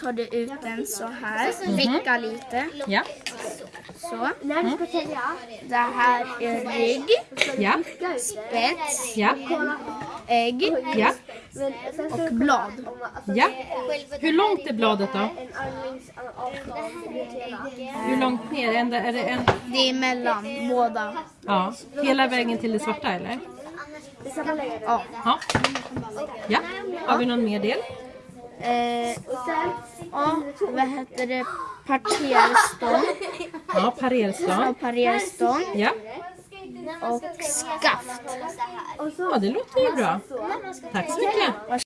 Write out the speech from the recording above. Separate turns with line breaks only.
tar du ut den så här, vicka lite.
Ja,
Så. Det här är rygg,
ja,
spets,
ja,
ägg
ja,
och blad.
ja. Hur långt är bladet då? Hur långt ner? Är det, är det en,
Det är mellan båda.
ja, hela vägen till det svarta eller?
Ja.
Ja. Ja, har vi någon mer del?
Eh, ja, vad heter det? Parterstång.
Ja, parerslag.
Ja, parerstång
Ja.
och skaft.
ja, det låter ju bra. Tack så mycket.